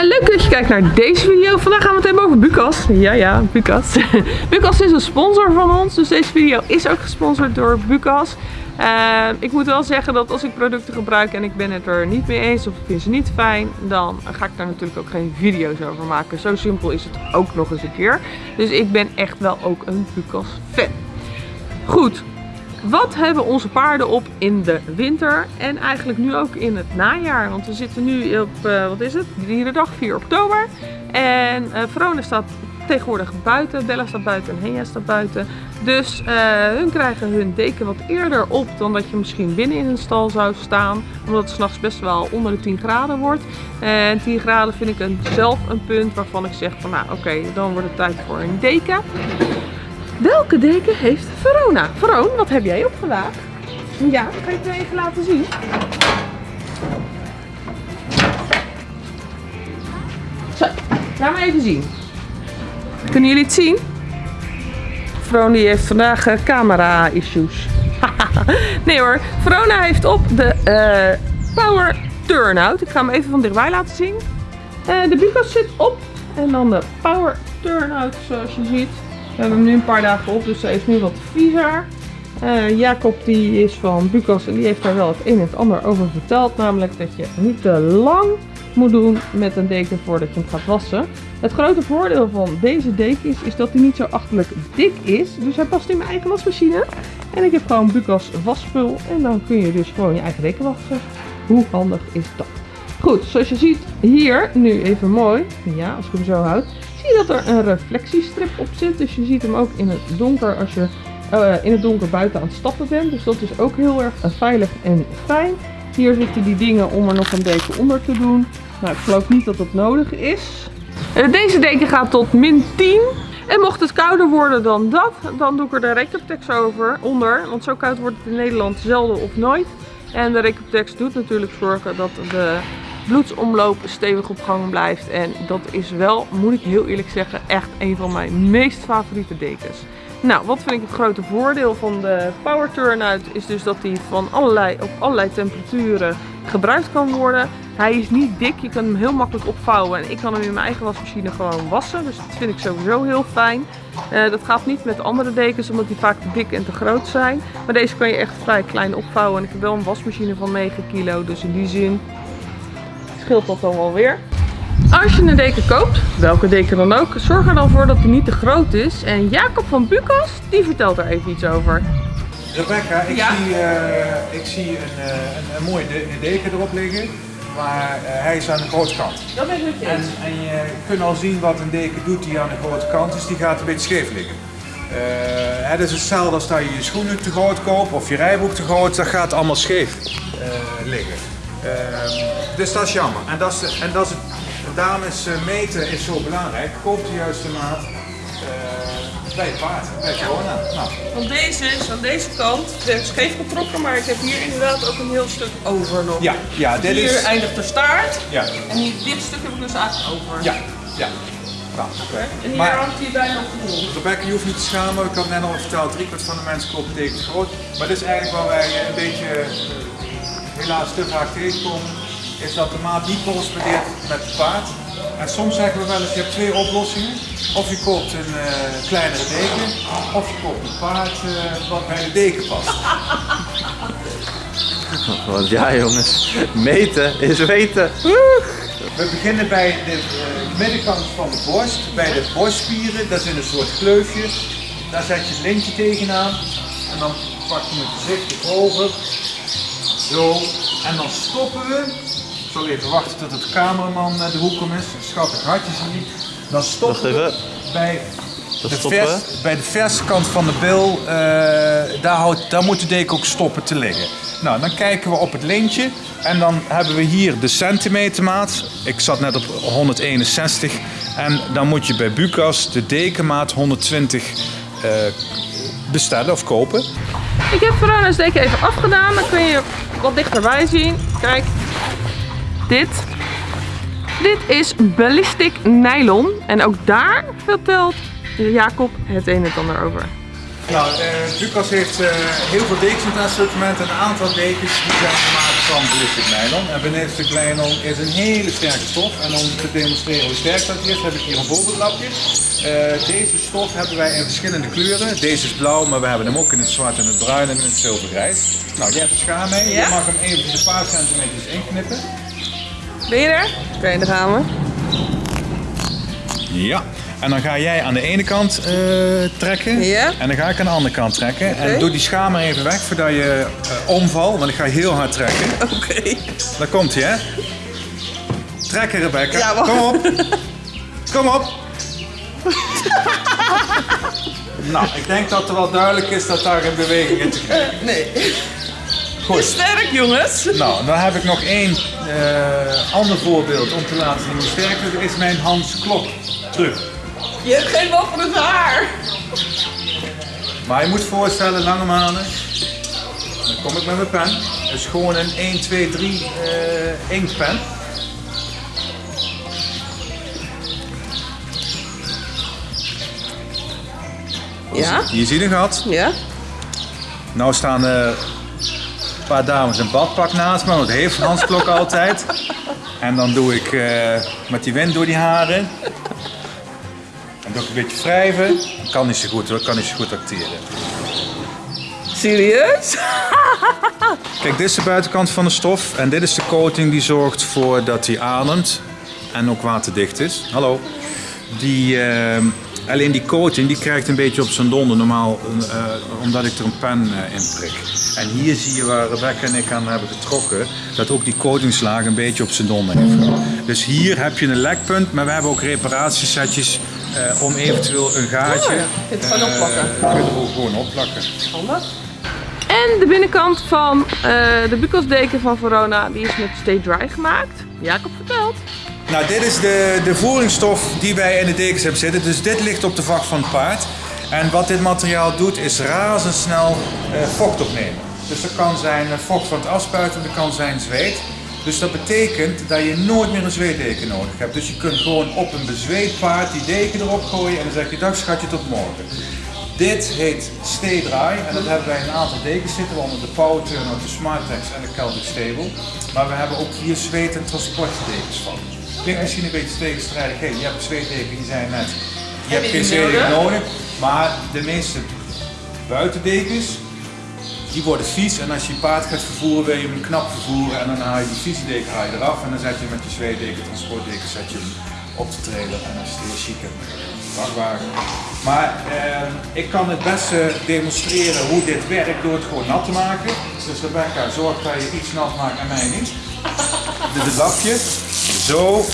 leuk dat je kijkt naar deze video. Vandaag gaan we het hebben over Bucas. Ja, ja, Bucas. Bucas is een sponsor van ons, dus deze video is ook gesponsord door Bucas. Uh, ik moet wel zeggen dat als ik producten gebruik en ik ben het er niet mee eens of ik vind ze niet fijn, dan ga ik daar natuurlijk ook geen video's over maken. Zo simpel is het ook nog eens een keer. Dus ik ben echt wel ook een Bucas fan. Goed, wat hebben onze paarden op in de winter en eigenlijk nu ook in het najaar? Want we zitten nu op, uh, wat is het, dierendag 4 oktober. En uh, Verona staat tegenwoordig buiten, Bella staat buiten en Henja staat buiten. Dus uh, hun krijgen hun deken wat eerder op dan dat je misschien binnen in een stal zou staan. Omdat het s'nachts best wel onder de 10 graden wordt. En 10 graden vind ik een, zelf een punt waarvan ik zeg van nou oké, dan wordt het tijd voor een deken. Welke deken heeft Verona? Veron, wat heb jij op vandaag? Ja, kan je even laten zien? Zo, laat maar even zien. Kunnen jullie het zien? Veron die heeft vandaag uh, camera issues. nee hoor, Verona heeft op de uh, Power Turnout. Ik ga hem even van dichtbij laten zien. Uh, de Bucas zit op en dan de Power Turnout zoals je ziet. We hebben hem nu een paar dagen op, dus hij is nu wat viezer. Uh, Jacob die is van Bucas en die heeft daar wel het een en het ander over verteld. Namelijk dat je niet te lang moet doen met een deken voordat je hem gaat wassen. Het grote voordeel van deze deken is, is dat hij niet zo achterlijk dik is. Dus hij past in mijn eigen wasmachine. En ik heb gewoon Bucas wasspul en dan kun je dus gewoon je eigen deken wassen. Hoe handig is dat? Goed, zoals je ziet hier, nu even mooi, ja als ik hem zo houd, zie dat er een reflectiestrip op zit. Dus je ziet hem ook in het donker als je uh, in het donker buiten aan het stappen bent. Dus dat is ook heel erg veilig en fijn. Hier zitten die dingen om er nog een deken onder te doen. Nou, ik geloof niet dat dat nodig is. Uh, deze deken gaat tot min 10. En mocht het kouder worden dan dat, dan doe ik er de Recaptex over onder. Want zo koud wordt het in Nederland zelden of nooit. En de Recaptex doet natuurlijk zorgen dat de bloedsomloop stevig op gang blijft. En dat is wel, moet ik heel eerlijk zeggen, echt een van mijn meest favoriete dekens. Nou, wat vind ik het grote voordeel van de Power Turnout is dus dat hij van allerlei, op allerlei temperaturen gebruikt kan worden. Hij is niet dik, je kan hem heel makkelijk opvouwen en ik kan hem in mijn eigen wasmachine gewoon wassen. Dus dat vind ik sowieso heel fijn. Uh, dat gaat niet met andere dekens omdat die vaak te dik en te groot zijn. Maar deze kan je echt vrij klein opvouwen en ik heb wel een wasmachine van 9 kilo. Dus in die zin scheelt dat dan wel weer. Als je een deken koopt, welke deken dan ook, zorg er dan voor dat die niet te groot is. En Jacob van Bucas, die vertelt er even iets over. Rebecca, ik ja? zie, uh, ik zie een, uh, een, een mooie de deken erop liggen, maar uh, hij is aan de grote kant. Dat ben ik en, en je kunt al zien wat een deken doet die aan de grote kant is, die gaat een beetje scheef liggen. het is hetzelfde als dat je je schoenen te groot koopt of je rijboek te groot, dat gaat allemaal scheef liggen. Ehm, dus dat is jammer. En dat is, en dat is Daarom is uh, meten is zo belangrijk. Koop de juiste maat uh, bij het paard, bij corona. Nou. Want deze is aan deze kant scheef getrokken, maar ik heb hier inderdaad ook een heel stuk over nog. Ja, ja dit hier is... eindigt de staart. Ja. En hier, dit stuk heb ik dus eigenlijk over. Ja, ja. Nou, okay. En hier maar, hangt hij bijna grond. Rebecca, je hoeft niet te schamen. Ik had net al verteld, driekwart van de mensen kopen tegen groot. Maar dit is eigenlijk waar wij een beetje, helaas te vaak tegenkomen is dat de maat niet correspondeert met het paard. En soms zeggen we wel eens, je hebt twee oplossingen. Of je koopt een uh, kleinere deken, of je koopt een paard uh, wat bij de deken past. Want ja jongens, meten is weten. We beginnen bij de uh, middenkant van de borst, bij de borstspieren. Dat is in een soort gleufje. Daar zet je het lintje tegenaan. En dan pak je hem voorzichtig over. Zo. En dan stoppen we ik zal even wachten tot het cameraman de hoek om is. Schattig hartje zie Dan stoppen we bij de, vers, bij de verse kant van de bil. Uh, daar, houdt, daar moet de deken ook stoppen te liggen. Nou, dan kijken we op het lintje. En dan hebben we hier de centimetermaat. Ik zat net op 161. En dan moet je bij Bucas de dekenmaat 120 uh, bestellen of kopen. Ik heb Verona's deken even afgedaan. Dan kun je wat dichterbij zien. Kijk, dit. Dit is ballistic nylon. En ook daar vertelt Jacob het een en ander over. Nou, eh Lucas heeft eh, heel veel dekens in het assortiment. Een aantal dekens die zijn gemaakt van ballistic nylon. En ballistic nylon is een hele sterke stof. En om te demonstreren hoe sterk dat is, heb ik hier een voorbeeldlapje. Eh, deze stof hebben wij in verschillende kleuren. Deze is blauw, maar we hebben hem ook in het zwart en het bruin en in het zilvergrijs. Nou, jij hebt de schaar mee. Ja? Je mag hem even een paar centimeters inknippen. Ben je er? Oké, daar gaan we. Ja. En dan ga jij aan de ene kant eh, trekken. Ja. En dan ga ik aan de andere kant trekken. En doe die schaar maar even weg voordat je eh omvalt. Want ik ga heel hard trekken. Oké. Daar komt hij, hè? Trekken, Rebecca. Ja. Kom op. Kom op. nou, ik denk dat er wel duidelijk is dat daar een beweging in te krijgen. Nee. Goed. Sterk jongens. Nou, dan heb ik nog één eh, ander voorbeeld om te laten zien hoe sterk het is. Mijn Hans Klok truc. Je hebt geen voor het haar. Maar je moet voorstellen, lange manen. Dan kom ik met mijn pen. Het is gewoon een 1, 2, 3 eh inktpen. Ja? Je ziet een gat. Ja? Nou staan een paar dames een badpak naast me, want dat heeft Hans Klok altijd. En dan doe ik eh, met die wind door die haren. Een beetje wrijven. Kan niet zo goed hoor, kan niet zo goed acteren. Serieus? Kijk, dit is de buitenkant van de stof en dit is de coating die zorgt voor dat hij ademt en ook waterdicht is. Hallo. Die, eh, alleen die coating die krijgt een beetje op zijn donder normaal eh, omdat ik er een pen eh, in prik. En hier zie je waar Rebecca en ik aan hebben getrokken dat ook die coatingslaag een beetje op zijn donder heeft gehad. Dus hier heb je een lekpunt, maar we hebben ook reparatiesetjes eh, om eventueel een gaatje Ja, je kunt het gewoon eh, opplakken. kunnen we gewoon opplakken. Handig. En de binnenkant van eh, de bukelsdeken van Verona, die is met Stay Dry gemaakt. Jacob vertelt. Nou, dit is de, de voeringsstof die wij in de dekens hebben zitten. Dus dit ligt op de vacht van het paard. En wat dit materiaal doet, is razendsnel eh, vocht opnemen. Dus dat kan zijn vocht van het afspuiten, dat kan zijn zweet. Dus dat betekent dat je nooit meer een zweetdeken nodig hebt. Dus je kunt gewoon op een bezweet paard die deken erop gooien en dan zeg je dag schatje tot morgen. Dit heet Dry en dat hebben wij een aantal dekens zitten, waaronder de Power Turnout, de Smartex en de Celtic Stable. Maar we hebben ook hier zweet- en transportdekens van. Klinkt misschien een beetje tegenstrijdig, hey, je hebt een zweetdeken, die zijn net, je hebt geen zweetdeken nodig. Maar de meeste buitendekens, die worden vies en als je paard gaat vervoeren wil je hem knap vervoeren en dan haal je die vieze deken eraf en dan zet je met je zweetdeken, transportdeken zet je hem op de trailer en dan is het heel vrachtwagen. Maar eh, ik kan het beste demonstreren hoe dit werkt door het gewoon nat te maken. Dus Rebecca, zorg dat je iets nat maakt en mij niet. Dit lapje. Zo.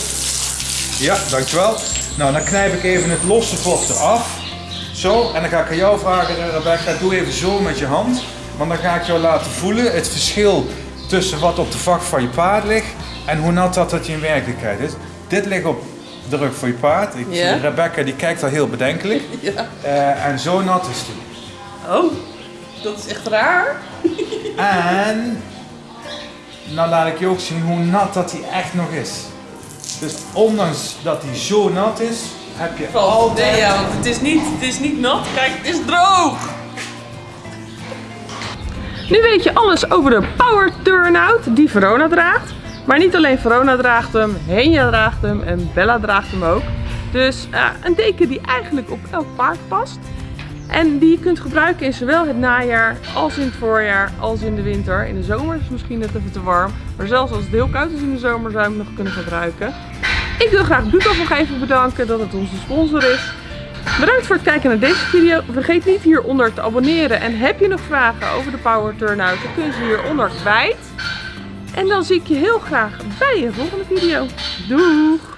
Ja, dankjewel. Nou, dan knijp ik even het losse vocht eraf. Zo, en dan ga ik aan jou vragen, Rebecca, doe even zo met je hand. Want dan ga ik jou laten voelen het verschil tussen wat op de vacht van je paard ligt en hoe nat dat, dat je in werkelijkheid is. Dit ligt op de rug van je paard. Ik Ja. zie Rebecca die kijkt al heel bedenkelijk. Ja. Eh, en zo nat is die. Oh, dat is echt raar. En nou laat ik je ook zien hoe nat dat hij echt nog is. Dus ondanks dat hij zo nat is, heb je altijd... Nee, ja, want het is, niet, het is niet nat. Kijk, het is droog. Nu weet je alles over de Power Turnout die Verona draagt. Maar niet alleen Verona draagt hem, Henja draagt hem en Bella draagt hem ook. Dus eh, een deken die eigenlijk op elk paard past. En die je kunt gebruiken in zowel het najaar als in het voorjaar als in de winter. In de zomer is het misschien net even te warm. Maar zelfs als het heel koud is in de zomer zou je hem nog kunnen gebruiken. Ik wil graag Bukas nog even bedanken dat het onze sponsor is. Bedankt voor het kijken naar deze video. Vergeet niet hieronder te abonneren. En heb je nog vragen over de Power Turnout, dan kun je ze hieronder kwijt. En dan zie ik je heel graag bij een volgende video. Doeg!